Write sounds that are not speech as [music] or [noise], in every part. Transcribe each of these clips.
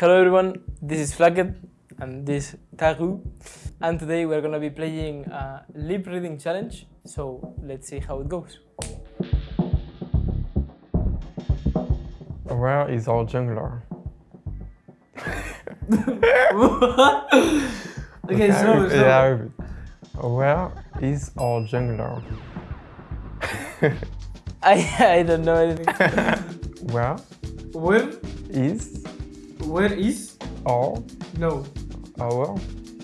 Hello everyone, this is Flakked and this Taru and today we're gonna be playing a lip reading challenge so let's see how it goes. Where is our jungler? [laughs] okay, so, so Yeah. Where is our jungler? [laughs] I, I don't know anything. [laughs] Where Where, is where is, our? No, our?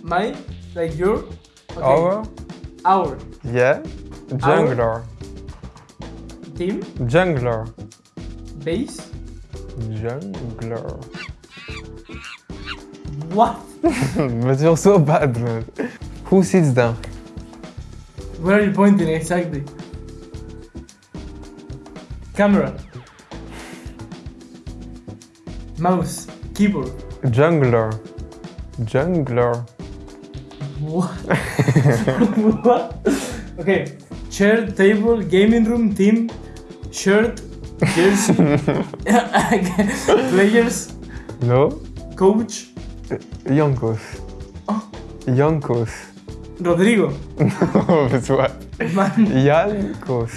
My, like your, okay, our? Our. Yeah. Jungler. Team, jungler. Base, jungler. what? [laughs] but you're so bad, man. Who sits down? Where are you pointing exactly? Camera. Mouse. Keyboard. Jungler. Jungler. What? what? Okay. Chair, table, gaming room, team, shirt, jersey, [laughs] players, No. coach, Jankos. Oh. Jankos. Rodrigo, [laughs] No, but what? man, Jankos.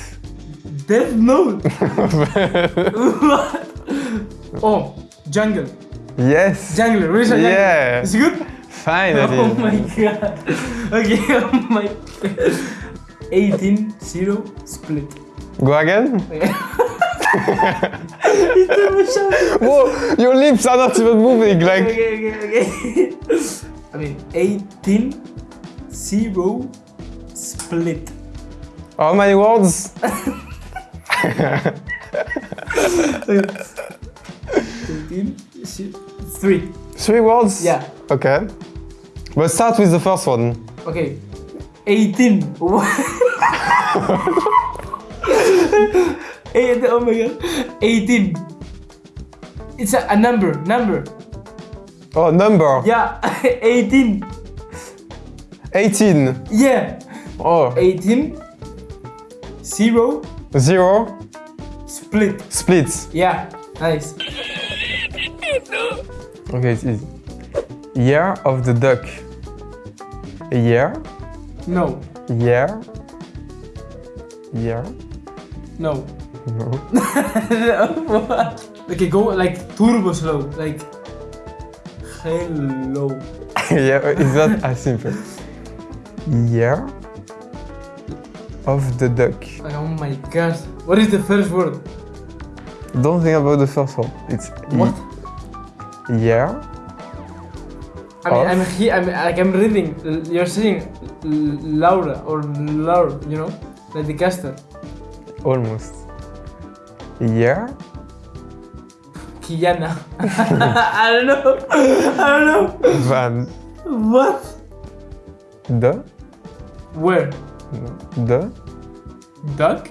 Death Note. [laughs] what? Oh, jungle, yes. jungler. Where's jungler? Yeah. Is it good? Fine. [laughs] Oh my god. Okay, [laughs] oh my god. 18 0 split. Go again? [laughs] Whoa, your lips are not even moving. Like, Okay, okay, okay. I mean, 18 0 split. how many words? 18 3. Three Three words? Yeah. Okay. But start with the first one. Okay. 18. [laughs] Eight, oh my god. 18. It's a, a number, number. Oh, number. Yeah, [laughs] 18. 18. Yeah. Oh, 18. 0. zero. Split. Splits. Yeah, nice. [laughs] Okay, it's easy. Year of the duck. Year. No, Year. Year. no. No. [laughs] Okay, go like turbo slow. Like, hello. [laughs] yeah, it's not as simple. Year of the duck. Like, oh my god. What is the first word? Don't think about the first one. It's What? Year. I mean, Of? I'm here. I'm like I'm reading. You're saying Laura or Laura, you know, like the caster. Almost. Yeah. Kiana. [laughs] I don't know. I don't know. Van. What? The. Where? The. Duck?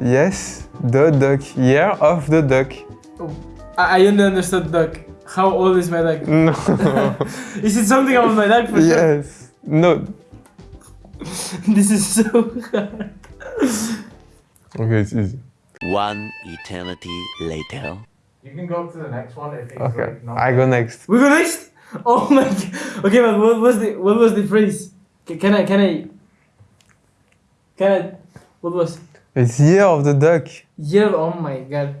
Yes. The duck. Year of the duck. Oh, I, I only understood duck. How old is my duck? No. [laughs] Is it something about my duck for sure? yes. No. [laughs] This is so hard. Okay, it's easy. One eternity later. You can go to the next one if it's Okay. like not I go next. We go next. Oh my god. Okay, but what was the what was the phrase? Can I can I can I what was It's year of the duck. yeah? Oh my god.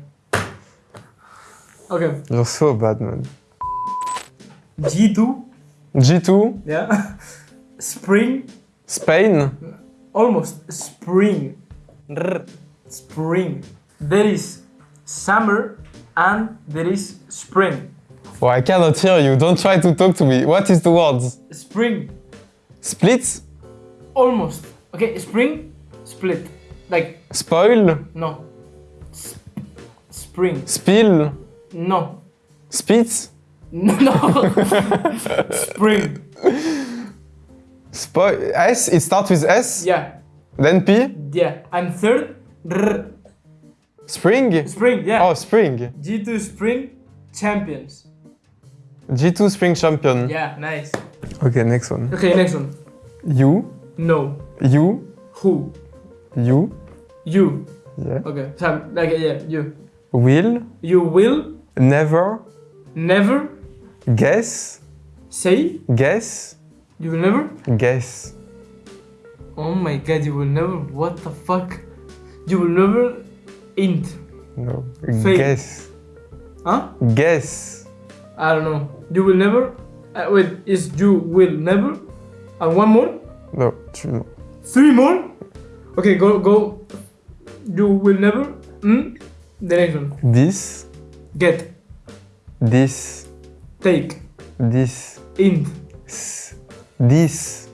Okay. You're so bad, man. G two. G2. Yeah. [laughs] Spring. Spain. Almost spring. Spring. There is summer and there is spring. Oh, I cannot hear you. Don't try to talk to me. What is the words? Spring. Split? Almost. Okay. Spring. Split. Like Spoil? no. Sp- spring. Spill? No. Spits? No. [laughs] spring. Spoil? S? It starts with S? Yeah. Then P? Yeah. And third. rr. Spring? Spring. Yeah. Oh, spring. G2 Spring Champions. G2 Spring Champion. Yeah. Nice. Okay, next one. Okay. Next one. You? No. You? Who? You? You. Yeah. Okay. Sam. Like yeah. You. Will? You will Never? never Guess. Say. Guess. You will never. Guess. Oh my god, you will never. What the fuck? You will never. Int. No. Fake. Guess. Huh? Guess. I don't know. You will never. Uh, wait, is you will never? And one more? No. two- Three more? Okay, go go. You will never. Hmm. The next one. This. Get. This. Take. This. Int. s- This.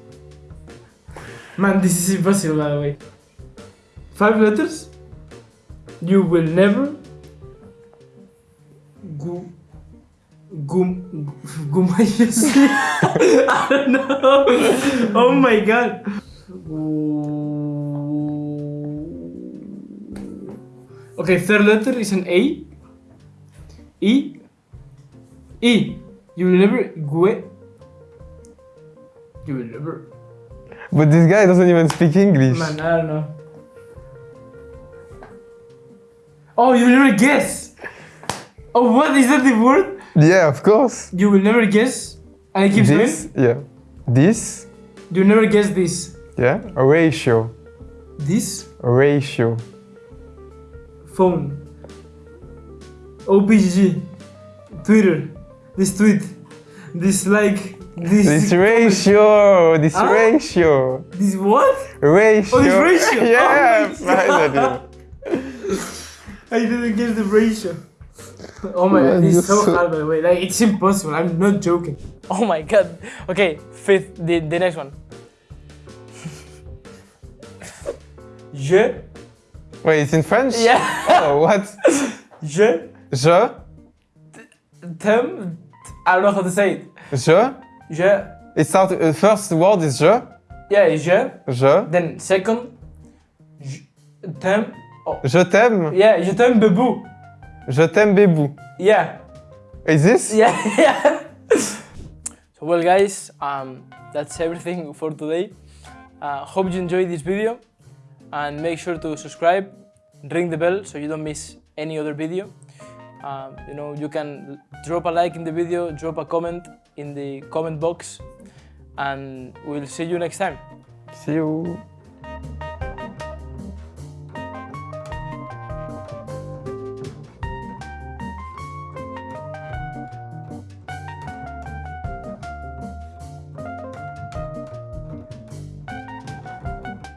Man, this is impossible by the way. Five letters. You will never. Go. Gum. Gumayusi. [laughs] I don't know. Oh my god. Okay, third letter is an A. E. E. You will never. Gue. You will never. But this guy doesn't even speak English. Man, I don't know. Oh, you will never guess. Oh, what is that the word? Yeah, of course. You will never guess. And it keeps This. going. Yeah. This. You never guess this. Yeah. A ratio. This A ratio. phone. OPG. Twitter. This tweet. This like. This. This ratio. This Huh? ratio. This what? Ratio. Oh, this ratio. [laughs] yeah. Oh [laughs] finally. I didn't get the ratio. Oh my god, Man, this is so so- hard by the way. Like it's impossible. I'm not joking. Oh my god. Okay, fifth, the, the next one. Je. Wait, it's in French? Yeah. Oh, what? Je Je. t'aime. I don't know how to say it. Je. Je. It start. Uh, first word is je. Yeah, je. Je. Then second. Je t'aime. Oh. Je t'aime. Yeah, je t'aime, bebou. Je t'aime, bébou. Yeah. Is this? Yeah, [laughs] yeah. so well guys, um, that's everything for today. Uh, hope you enjoyed this video and make sure to subscribe, ring the bell so you don't miss any other video. Um, you know, you can drop a like in the video, drop a comment in the comment box and we'll see you next time. See you.